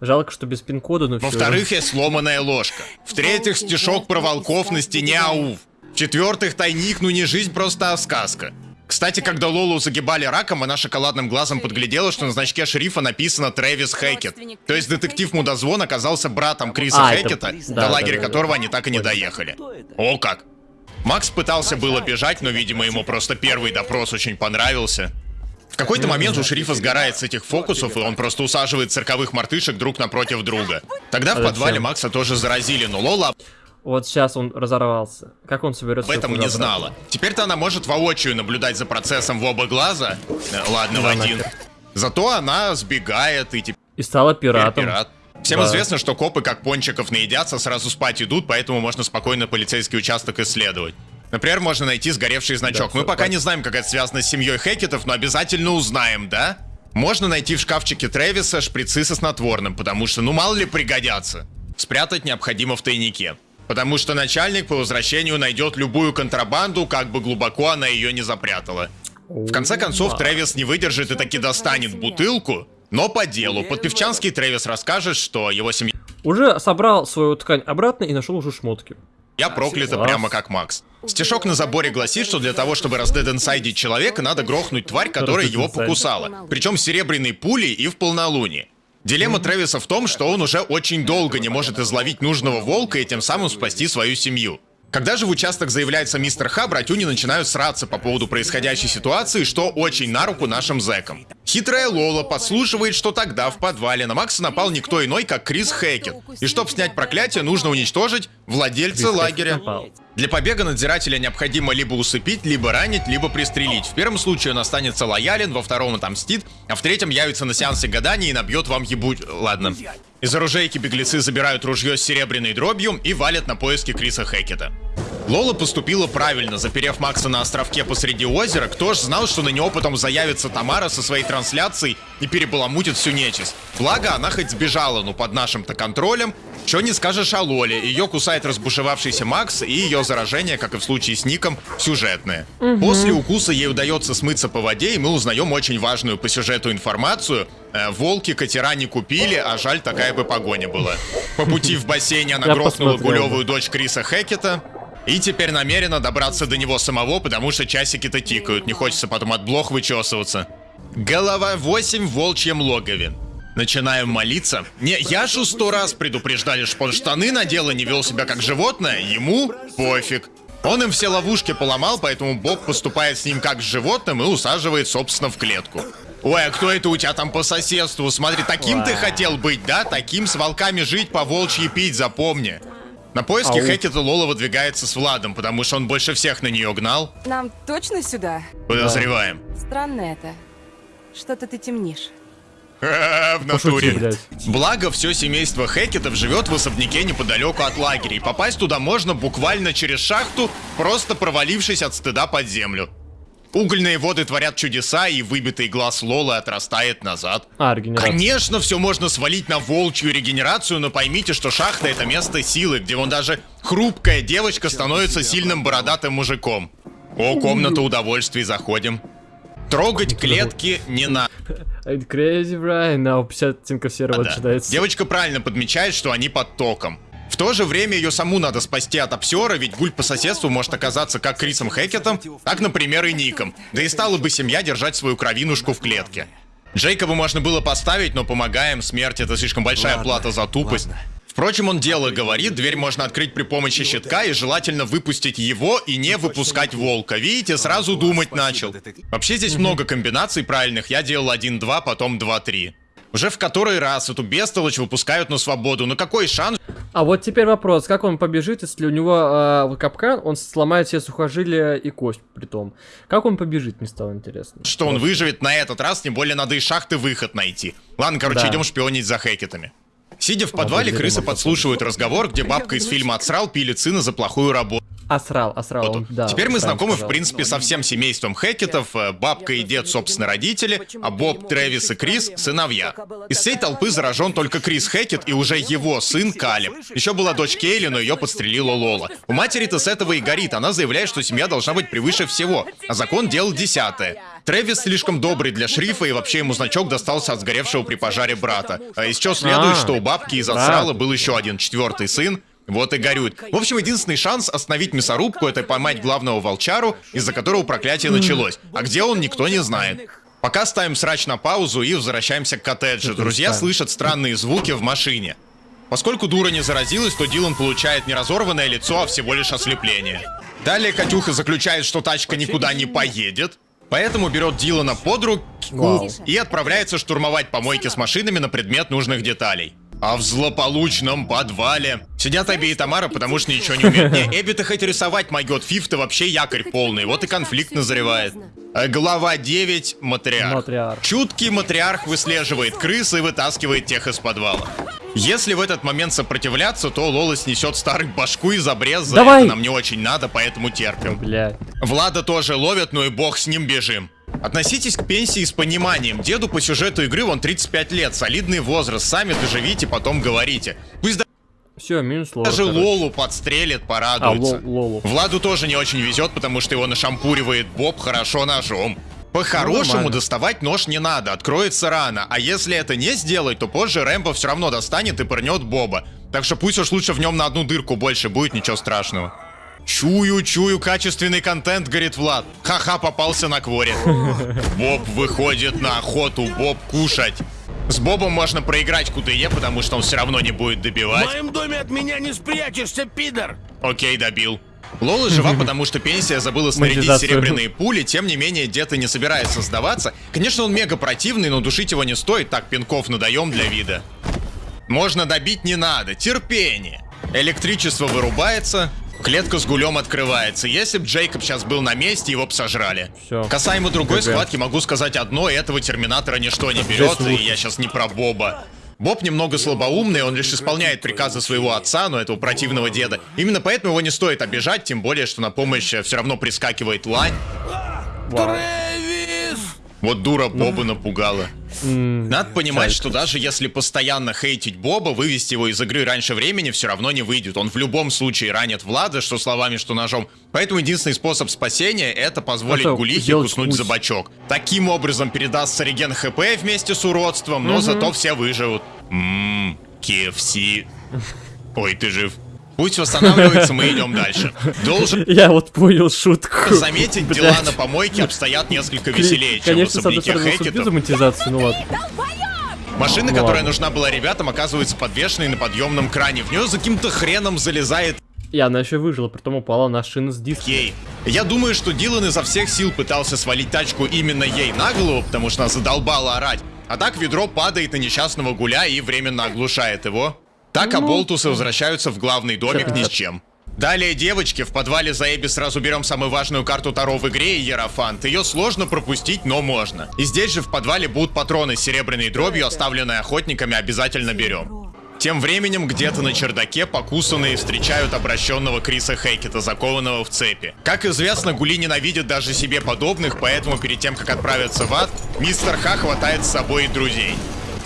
Жалко, что без пин-кода, но. Во-вторых, есть сломанная ложка. В-третьих, стишок про волков на стене АУВ. В-четвертых, тайник, ну не жизнь, просто а сказка. Кстати, когда Лолу загибали раком, она шоколадным глазом подглядела, что на значке шерифа написано Трэвис Хэкет. То есть детектив Мудозвон оказался братом Криса А, это- Хэкета, да, до лагеря да, да, которого они так и не доехали. О как! Макс пытался было бежать, но, видимо, ему просто первый допрос очень понравился. В какой-то момент у шерифа сгорает с этих фокусов, и он просто усаживает цирковых мартышек друг напротив друга. Тогда в А подвале? Макса тоже заразили, но Лола Вот сейчас он разорвался. Как он соберется? об этом не знала. Теперь-то она может воочию наблюдать за процессом в оба глаза. Э, Ладно, в один. нахер. Зато она сбегает и теперь И стала пиратом. пират. Всем Да. известно, что копы как пончиков наедятся, сразу спать идут, поэтому можно спокойно полицейский участок исследовать. Например, можно найти сгоревший значок. Да, Мы пока так. не знаем, как это связано с семьей Хекетов, но обязательно узнаем, да? Можно найти в шкафчике Трэвиса шприцы со снотворным, потому что, ну мало ли пригодятся. Спрятать необходимо в тайнике. Потому что начальник по возвращению найдет любую контрабанду, как бы глубоко она ее не запрятала. В конце концов, Трэвис не выдержит и таки достанет бутылку, но по делу. Под певчанский Трэвис расскажет, что его семья Уже собрал свою ткань обратно и нашел уже шмотки. проклята Класс. прямо как Макс. Стишок на заборе гласит, что для того, чтобы раздеденсайдить человека, надо грохнуть тварь, которая его покусала. Причем серебряной пулей и в полнолуние. Дилемма Трэвиса в том, что он уже очень долго не может изловить нужного волка и тем самым спасти свою семью. Когда же в участок заявляется мистер Ха, братюни начинают сраться по поводу происходящей ситуации, что очень на руку нашим зэкам. Хитрая Лола подслушивает, что тогда в подвале на Макса напал никто иной, как Крис Хэкет. И чтобы снять проклятие, нужно уничтожить владельца лагеря. Для побега надзирателя необходимо либо усыпить, либо ранить, либо пристрелить. В первом случае он останется лоялен, во втором отомстит, а в третьем явится на сеансе гадания и набьет вам ебуть... Ладно. Из оружейки беглецы забирают ружье с серебряной дробью и валят на поиски Криса Хэкета. Лола поступила правильно, заперев Макса на островке посреди озера. Кто ж знал, что на него потом заявится Тамара со своей трансляцией и перебаламутит всю нечисть. Благо, она хоть сбежала, но под нашим-то контролем. Что не скажешь о Лоле. Ее кусает разбушевавшийся Макс, и ее заражение, как и в случае с Ником, сюжетное. После укуса ей удается смыться по воде, и мы узнаем очень важную по сюжету информацию. Э, волки катера не купили, а жаль, такая бы погоня была. По пути в бассейне она грохнула гулевую дочь Криса Хэкета. И теперь намерена добраться до него самого, потому что часики-то тикают, не хочется потом от блох вычесываться. Голова 8 в волчьем логове. Начинаем молиться. Не, я же сто раз предупреждали, что он штаны надел и не вел себя как животное, ему пофиг. Он им все ловушки поломал, поэтому Боб поступает с ним как с животным и усаживает, собственно, в клетку. Ой, а кто это у тебя там по соседству? Смотри, таким ты хотел быть, да? Таким с волками жить, по волчьи пить, запомни. На поиски Ау. Хэкета Лола выдвигается с Владом, потому что он больше всех на нее гнал. Нам точно сюда? Подозреваем. Странно это. Что-то ты темнишь. В Пошути, натуре. блядь. Благо, все семейство Хэкетов живет в особняке неподалеку от лагеря, и попасть туда можно буквально через шахту, просто провалившись от стыда под землю. Угольные воды творят чудеса, и выбитый глаз Лолы отрастает назад. А, регенерация. Конечно, все можно свалить на волчью регенерацию, но поймите, что шахта это место силы, где вон даже хрупкая девочка становится сильным бородатым мужиком. О, комната удовольствий, заходим. Трогать клетки не надо. Crazy Brian, now 50 оттенков серого Да. начинается. Девочка правильно подмечает, что они под током. В то же время ее саму надо спасти от обсера, ведь гуль по соседству может оказаться как Крисом Хэкетом, так, например, и Ником. Да и стала бы семья держать свою кровинушку в клетке. Джейкоба можно было поставить, но помогаем, смерть это слишком большая Ладно, плата за тупость. ладно. Впрочем, он дело говорит, дверь можно открыть при помощи щитка и желательно выпустить его и не выпускать волка. Видите, сразу думать начал. Вообще здесь много комбинаций правильных, я делал 1-2, потом 2-3. Уже в который раз эту бестолочь выпускают на свободу, но какой шанс, А вот теперь вопрос, как он побежит, если у него э, капкан, он сломает все сухожилия и кость при том. Как он побежит, мне стало интересно. что он выживет на этот раз, тем более надо из шахты выход найти. Ладно, короче, Да. идем шпионить за Хекетами. Сидя в подвале, крысы подслушивают разговор, где бабка из фильма «Отсрал» пилит сына за плохую работу. Асрал, асрал, он, да. Теперь мы знакомы, в сказал. принципе, со всем семейством Хекетов. э, Бабка и дед, собственно, родители, а Боб, Трэвис и Крис — сыновья. Из всей толпы заражен только Крис Хекет и уже его сын Калиб. Еще была дочь Кейли, но ее подстрелила Лола. У матери-то с этого и горит. Она заявляет, что семья должна быть превыше всего, а закон делал десятое. Трэвис слишком добрый для шрифа, и вообще ему значок достался от сгоревшего при пожаре брата. А из чего следует, А, что у бабки из. Отсрала был еще один четвертый сын, Вот и горюет. В общем, единственный шанс остановить мясорубку это поймать главного волчару, из-за которого проклятие началось. А где он, никто не знает. Пока ставим срач на паузу и возвращаемся к коттеджу. Друзья слышат странные звуки в машине. Поскольку дура не заразилась, то Дилан получает не разорванное лицо, а всего лишь ослепление. Далее Катюха заключает, что тачка никуда не поедет, поэтому берет Дилана под руку Вау. и отправляется штурмовать помойки с машинами на предмет нужных деталей. А в злополучном подвале сидят Эбби и Тамара, потому что ничего не умеют. Не, Эбби-то хоть рисовать могет, Фиф-то вообще якорь полный, вот и конфликт назревает. Э, Глава 9. Матриарх. Матриарх. Чуткий матриарх выслеживает крыс и вытаскивает тех из подвала. Если в этот момент сопротивляться, то Лола снесет старый башку из обреза. Давай! Это нам не очень надо, поэтому терпим. Блядь. Влада тоже ловят, ну и бог с ним бежим. Относитесь к пенсии с пониманием. Деду по сюжету игры вон 35 лет, солидный возраст. Сами доживите, потом говорите. Пусть Все, минус лол. даже короче. Лолу подстрелит, А, порадуется. лол, лолу. Владу тоже не очень везет, потому что его нашампуривает Боб хорошо ножом. По-хорошему нормально. доставать нож не надо, откроется рано. А если это не сделать, то позже Рэмбо все равно достанет и пырнет Боба. Так что пусть уж лучше в нем на одну дырку больше будет, ничего страшного. Чую, чую, качественный контент, говорит Влад. Ха-ха, попался на кворе. Боб выходит на охоту, Боб кушать. С Бобом можно проиграть QTE, потому что он все равно не будет В добивать. моем доме от меня не спрячешься, пидор! Окей, добил. Лола жива, потому что пенсия забыла снарядить серебряные пули, тем не менее, дед и не собирается сдаваться. Конечно, он мега противный, но душить его не стоит, так пинков надаем для вида. Можно добить не надо, терпение. Электричество вырубается, клетка с гулем открывается. Если бы Джейкоб сейчас был на месте, его бы сожрали. Всё. Касаемо другой ГГ. схватки, могу сказать одно, этого Терминатора ничто не берет, и я сейчас не про Боба. Боб немного слабоумный, он лишь исполняет приказы своего отца, но этого противного деда. Именно поэтому его не стоит обижать, тем более, что на помощь все равно прискакивает лань. Вау. Вот дура Боба напугала. Надо понимать, что даже если постоянно хейтить Боба, вывести его из игры раньше времени все равно не выйдет. Он в любом случае ранит Влада, что словами, что ножом. Поэтому единственный способ спасения это позволить Это Гулихе куснуть за бочок. Таким образом передастся реген ХП вместе с уродством, но зато все выживут. Ммм, KFC. Ой, ты жив. Пусть восстанавливается, мы идем дальше. Должен Я вот понял шутку. заметить, Блядь. дела на помойке обстоят несколько веселее, чем в Конечно, особняке субтитры Хекетов. монетизации, ну ладно. Машина, Ну которая ладно. нужна была ребятам, оказывается подвешенной на подъемном кране. В нее за каким-то хреном залезает И она еще выжила, притом упала на шины с диска. Кей. Я думаю, что Дилан изо всех сил пытался свалить тачку именно ей на голову, потому что она задолбала орать. А так ведро падает на несчастного гуля и временно оглушает его. Так Ну. оболтусы возвращаются в главный домик ни с чем. Далее, девочки, в подвале за Эбби сразу берем самую важную карту Таро в игре, Ерофант. Ее сложно пропустить, но можно. И здесь же в подвале будут патроны с серебряной дробью, оставленные охотниками, обязательно берем. Тем временем где-то на чердаке покусанные встречают обращенного Криса Хейкета, закованного в цепи. Как известно, Гули ненавидит даже себе подобных, поэтому перед тем, как отправиться в ад, мистер Ха хватает с собой и друзей.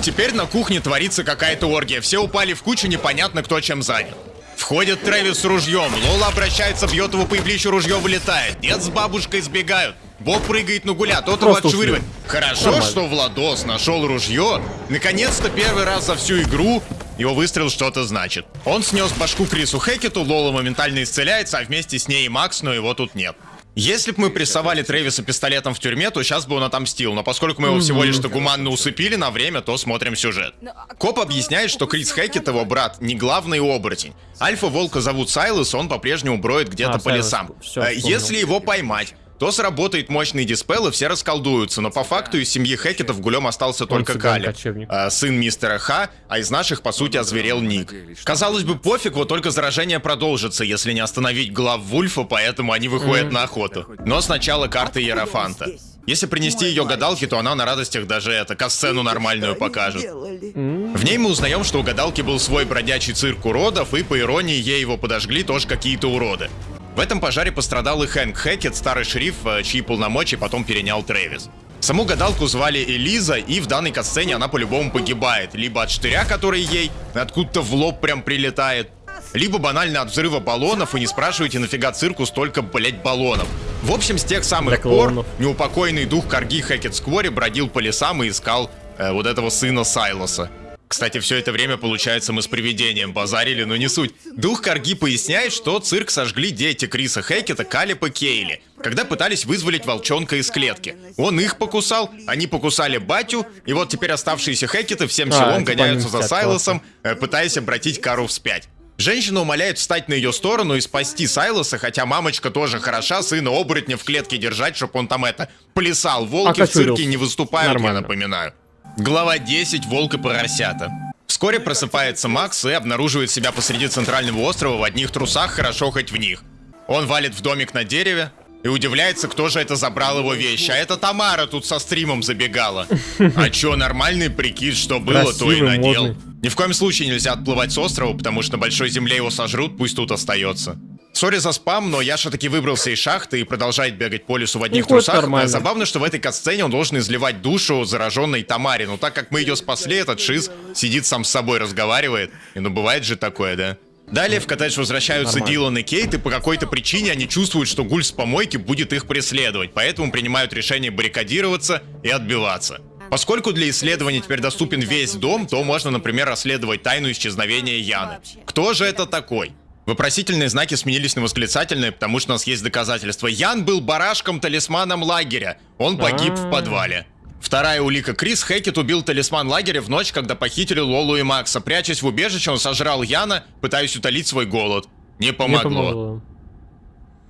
Теперь на кухне творится какая-то оргия, все упали в кучу, непонятно кто чем занят. Входит Трэвис с ружьем, Лола обращается, бьет его по плечу, ружье вылетает. Дед с бабушкой сбегают. Боб прыгает на гуля, тот его отшвыривает. Хорошо, Нормально. что Владос нашел ружье. Наконец-то первый раз за всю игру его выстрел что-то значит. Он снес башку Крису Хекету, Лола моментально исцеляется, а вместе с ней и Макс, но его тут нет. Если бы мы прессовали Трэвиса пистолетом в тюрьме, то сейчас бы он отомстил, но поскольку мы его всего лишь-то гуманно усыпили на время, то смотрим сюжет. Коп объясняет, что Крис Хекет, его брат, не главный оборотень. Альфа-волка зовут Сайлос, он по-прежнему броет где-то А, по Сайлос, лесам. всё, Э. Если его поймать, то сработает мощный диспел, и все расколдуются. Но по факту из семьи Хекетов гулем остался только Кали, э, сын мистера Ха, а из наших, по сути, озверел Ник. Казалось бы, пофиг, вот только заражение продолжится, если не остановить глав Вульфа, поэтому они выходят на охоту. Но сначала карта Ерофанта. Если принести ее гадалке, то она на радостях даже это, касцену нормальную покажет. В ней мы узнаем, что у гадалки был свой бродячий цирк уродов, и по иронии ей его подожгли тоже какие-то уроды. В этом пожаре пострадал и Хэнк Хэкет, старый шериф, э, чьи полномочия потом перенял Трэвис. Саму гадалку звали Элиза, и в данной катсцене она по-любому погибает. Либо от штыря, который ей откуда-то в лоб прям прилетает, либо банально от взрыва баллонов, и не спрашивайте, нафига цирку столько, блять, баллонов. В общем, с тех самых пор неупокойный дух Карги Хэкет Сквори бродил по лесам и искал э, вот этого сына Сайлоса. Кстати, все это время, получается, мы с привидением базарили, но не суть. Дух Карги поясняет, что цирк сожгли дети Криса Хекета, Калипа Кейли, когда пытались вызволить волчонка из клетки. Он их покусал, они покусали батю, и вот теперь оставшиеся Хекеты всем А, селом гоняются за Сайлосом, э, пытаясь обратить Кару вспять. Женщина умоляет встать на ее сторону и спасти Сайлоса, хотя мамочка тоже хороша, сына оборотня в клетке держать, чтобы он там это, плясал. Волки в Окочурился. цирке не выступают, Нормально. я напоминаю. Глава 10. Волк и поросята. Вскоре просыпается Макс и обнаруживает себя посреди центрального острова в одних трусах, хорошо хоть в них. Он валит в домик на дереве и удивляется, кто же это забрал его вещи. А это Тамара тут со стримом забегала. А чё, нормальный прикид, что было, то и Красивый, надел. модный. Ни в коем случае нельзя отплывать с острова, потому что на большой земле его сожрут, пусть тут остается. Сори за спам, но Яша таки выбрался из шахты и продолжает бегать по лесу в одних Ну, трусах. нормально. Забавно, что в этой катсцене он должен изливать душу зараженной Тамаре. Но так как мы ее спасли, этот шиз сидит сам с собой, разговаривает. И ну бывает же такое, да? Далее в коттедж возвращаются Нормально. Дилан и Кейт, и по какой-то причине они чувствуют, что гуль с помойки будет их преследовать, поэтому принимают решение баррикадироваться и отбиваться. Поскольку для исследования теперь доступен весь дом, то можно, например, расследовать тайну исчезновения Яны. Кто же это такой? Вопросительные знаки сменились на восклицательные, потому что у нас есть доказательства. Ян был барашком-талисманом лагеря. Он погиб в А. подвале. Вторая улика. Крис Хекет убил талисман лагеря в ночь, когда похитили Лолу и Макса. Прячась в убежище, он сожрал Яна, пытаясь утолить свой голод. Не помогло.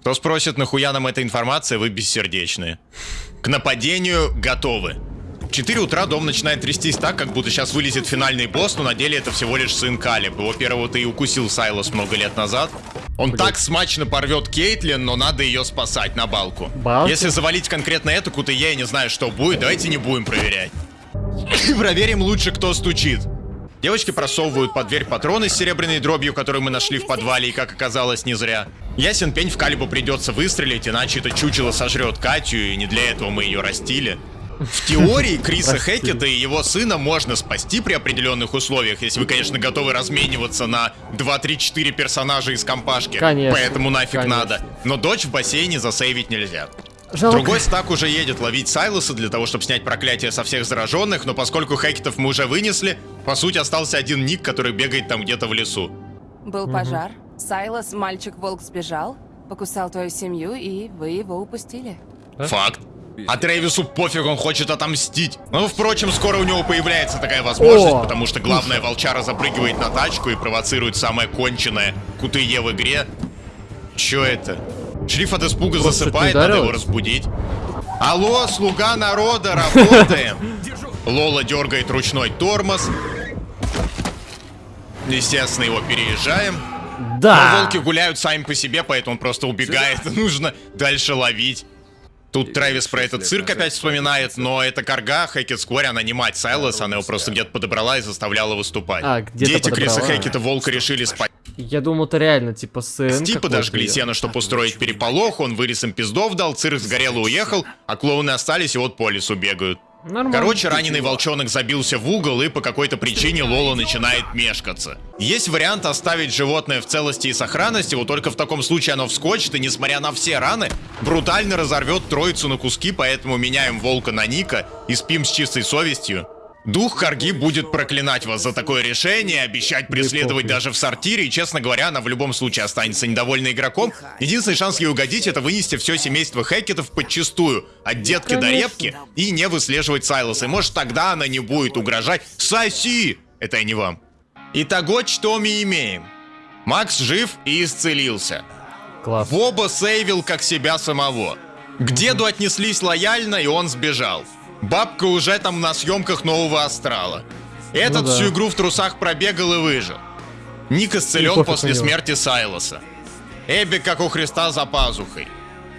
Кто спросит, нахуя нам эта информация, вы бессердечные. К нападению готовы. В 4 утра дом начинает трястись так, как будто сейчас вылезет финальный босс, но на деле это всего лишь сын Калиб. Его первого-то и укусил Сайлос много лет назад. Он так смачно порвет Кейтлин, но надо ее спасать на балку. Балку? Если завалить конкретно эту кутые, я не знаю, что будет, давайте не будем проверять. Проверим лучше, кто стучит. Девочки просовывают под дверь патроны с серебряной дробью, которую мы нашли в подвале, и, как оказалось, не зря. Ясен пень в Калибу придется выстрелить, иначе это чучело сожрет Катю, и не для этого мы ее растили. В теории Криса. Хекета и его сына можно спасти при определенных условиях, если вы, конечно, готовы размениваться на 2-3-4 персонажа из компашки. Конечно, Поэтому нафиг конечно. надо. Но дочь в бассейне засейвить нельзя. Жалко. Другой стак уже едет ловить Сайлоса для того, чтобы снять проклятие со всех зараженных, но поскольку Хекетов мы уже вынесли, по сути остался один Ник, который бегает там где-то в лесу. Был пожар. Сайлос, мальчик-волк, сбежал, покусал твою семью, и вы его упустили. Факт. А Трэвису пофиг, он хочет отомстить. Ну, впрочем, скоро у него появляется такая возможность, О, потому что главная волчара запрыгивает на тачку и провоцирует самое конченое кутые в игре. Чё это? Шриф от испуга Просто засыпает, надо его разбудить. Алло, слуга народа, работаем! Лола дергает ручной тормоз. Естественно, его переезжаем. Но Да! волки гуляют сами по себе, поэтому он просто убегает. Нужно дальше ловить. Тут Трэвис про этот цирк опять вспоминает, но это Карга, Хекет Сквори, она не мать Сайлос, она его просто где-то подобрала и заставляла выступать. А, Дети Криса подобрала. Хекета волка решили спать. Я думал, это реально, типа, сын Сти какой-то подожгли сено, чтобы устроить переполох, он вырез им пиздов дал, цирк сгорел и уехал, а клоуны остались и вот по лесу бегают. Нормально. Короче, раненый волчонок забился в угол, и по какой-то причине Лола начинает мешкаться. Есть вариант оставить животное в целости и сохранности, вот только в таком случае оно вскочит, и несмотря на все раны, брутально разорвет троицу на куски, поэтому меняем волка на Ника и спим с чистой совестью. Дух Карги будет проклинать вас за такое решение, обещать преследовать даже в сортире, и, честно говоря, она в любом случае останется недовольна игроком. Единственный шанс ей угодить — это вынести все семейство Хекетов подчистую, от детки до репки, и не выслеживать Сайлоса. И может тогда она не будет угрожать. Соси! Это я не вам. Итого, что мы имеем? Макс жив и исцелился. Класс. Боба сейвил как себя самого. К деду отнеслись лояльно, и он сбежал. Бабка уже там на съемках нового астрала. Этот Ну да. всю игру в трусах пробегал и выжил. Ник исцелен после смерти Сайлоса. Эбби, как у Христа, за пазухой.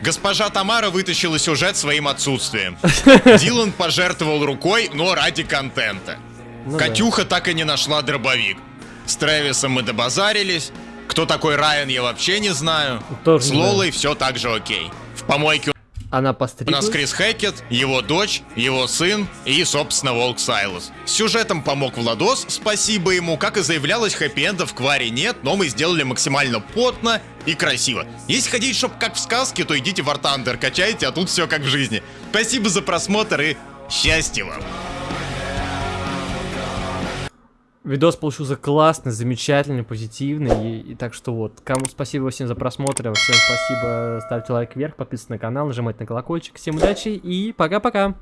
Госпожа Тамара вытащила сюжет своим отсутствием. Дилан пожертвовал рукой, но ради контента. Ну да. Катюха так и не нашла дробовик. С Трэвисом мы добазарились. Кто такой Райан, я вообще не знаю. Тоже С. Лолой все так же окей. В помойке Она у постриглась? нас Крис Хекет, его дочь, его сын и, собственно, Волк Сайлос. Сюжетом помог Владос, спасибо ему. Как и заявлялось, хэппи-энда в Кваре нет, но мы сделали максимально потно и красиво. Если хотите, чтоб как в сказке, то идите в Thunder, качайте, а тут все как в жизни. Спасибо за просмотр и счастья вам! Видос получился классный, замечательный, позитивный. И, и так что вот, кому спасибо всем за просмотр, всем спасибо, ставьте лайк вверх, подписывайтесь на канал, нажимайте на колокольчик. Всем удачи и пока-пока!